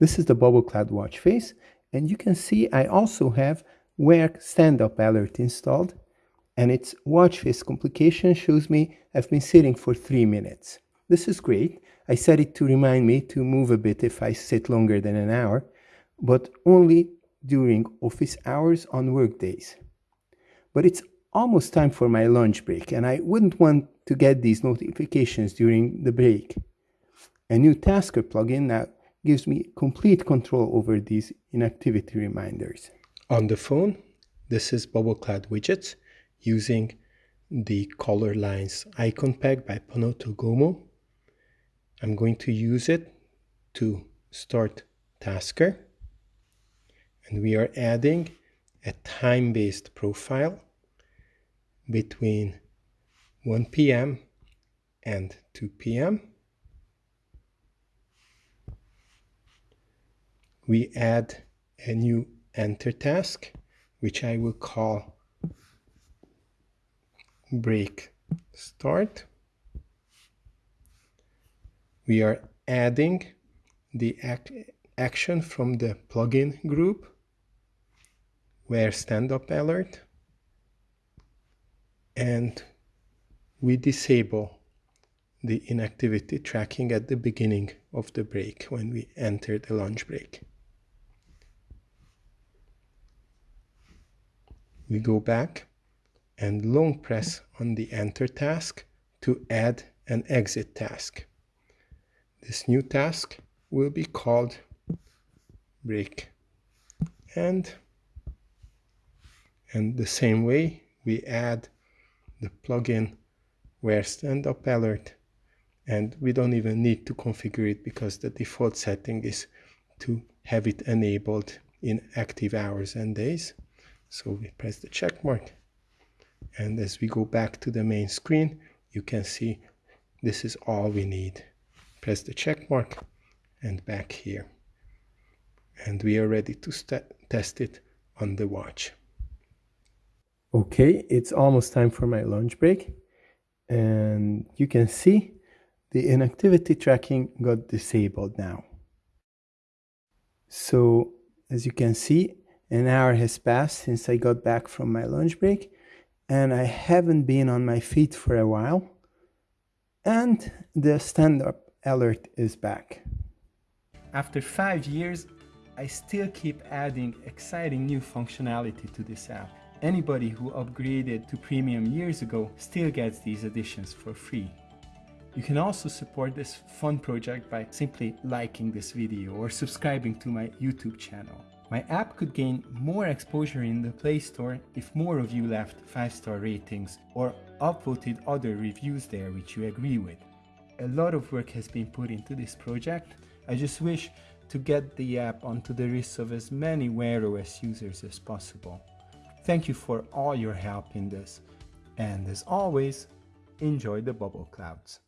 This is the Bubble Cloud watch face, and you can see I also have Wear stand-up alert installed, and its watch face complication shows me I've been sitting for 3 minutes. This is great. I set it to remind me to move a bit if I sit longer than an hour, but only during office hours on work days. But it's almost time for my lunch break, and I wouldn't want to get these notifications during the break. A new Tasker plugin now gives me complete control over these inactivity reminders. On the phone, this is Bubble Cloud Widgets using the Color Lines icon pack by Panoto Gomo. I'm going to use it to start Tasker. And we are adding a time-based profile between 1 p.m. and 2 p.m. We add a new enter task, which I will call break start. We are adding the ac action from the plugin group where stand-up alert and we disable the inactivity tracking at the beginning of the break when we enter the lunch break. We go back and long press on the enter task to add an exit task. This new task will be called break and and the same way we add the plugin where stand-up alert and we don't even need to configure it because the default setting is to have it enabled in active hours and days. So we press the check mark. And as we go back to the main screen, you can see this is all we need. Press the check mark and back here. And we are ready to test it on the watch. Okay, it's almost time for my lunch break. And you can see the inactivity tracking got disabled now. So as you can see, an hour has passed since I got back from my lunch break and I haven't been on my feet for a while. And the stand-up alert is back. After five years, I still keep adding exciting new functionality to this app. Anybody who upgraded to premium years ago still gets these additions for free. You can also support this fun project by simply liking this video or subscribing to my YouTube channel. My app could gain more exposure in the Play Store if more of you left 5-star ratings or upvoted other reviews there which you agree with. A lot of work has been put into this project. I just wish to get the app onto the wrists of as many Wear OS users as possible. Thank you for all your help in this. And as always, enjoy the bubble clouds.